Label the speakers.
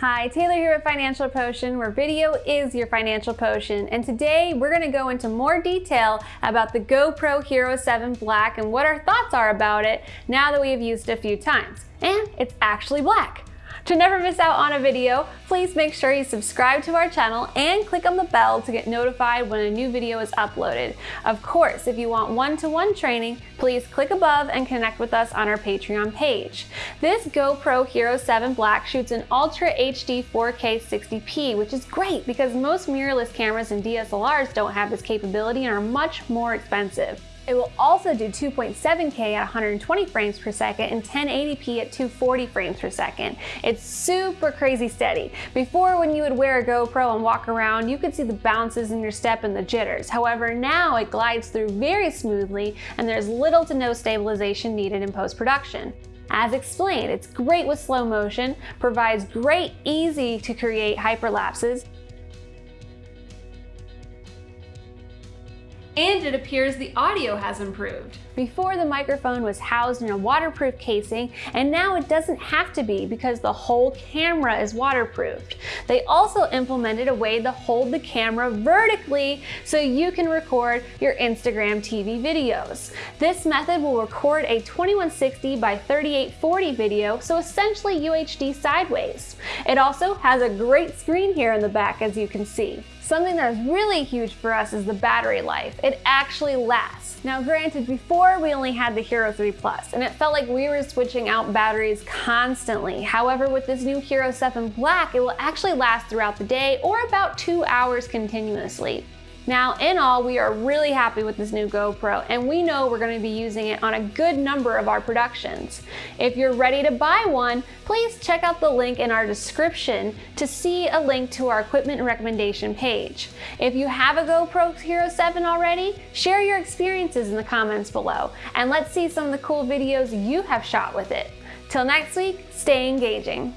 Speaker 1: Hi, Taylor here at Financial Potion, where video is your financial potion. And today we're gonna go into more detail about the GoPro Hero 7 Black and what our thoughts are about it now that we have used it a few times. And it's actually black. To never miss out on a video, please make sure you subscribe to our channel and click on the bell to get notified when a new video is uploaded. Of course, if you want one-to-one -one training, please click above and connect with us on our Patreon page. This GoPro Hero 7 Black shoots in Ultra HD 4K 60p, which is great because most mirrorless cameras and DSLRs don't have this capability and are much more expensive. It will also do 2.7K at 120 frames per second and 1080p at 240 frames per second. It's super crazy steady. Before when you would wear a GoPro and walk around, you could see the bounces in your step and the jitters. However, now it glides through very smoothly and there's little to no stabilization needed in post-production. As explained, it's great with slow motion, provides great easy to create hyperlapses, and it appears the audio has improved. Before the microphone was housed in a waterproof casing and now it doesn't have to be because the whole camera is waterproofed. They also implemented a way to hold the camera vertically so you can record your Instagram TV videos. This method will record a 2160 by 3840 video, so essentially UHD sideways. It also has a great screen here in the back as you can see. Something that is really huge for us is the battery life. It actually lasts. Now granted, before we only had the Hero 3 Plus, and it felt like we were switching out batteries constantly. However, with this new Hero 7 Black, it will actually last throughout the day or about two hours continuously. Now, in all, we are really happy with this new GoPro, and we know we're going to be using it on a good number of our productions. If you're ready to buy one, please check out the link in our description to see a link to our equipment recommendation page. If you have a GoPro Hero 7 already, share your experiences in the comments below, and let's see some of the cool videos you have shot with it. Till next week, stay engaging.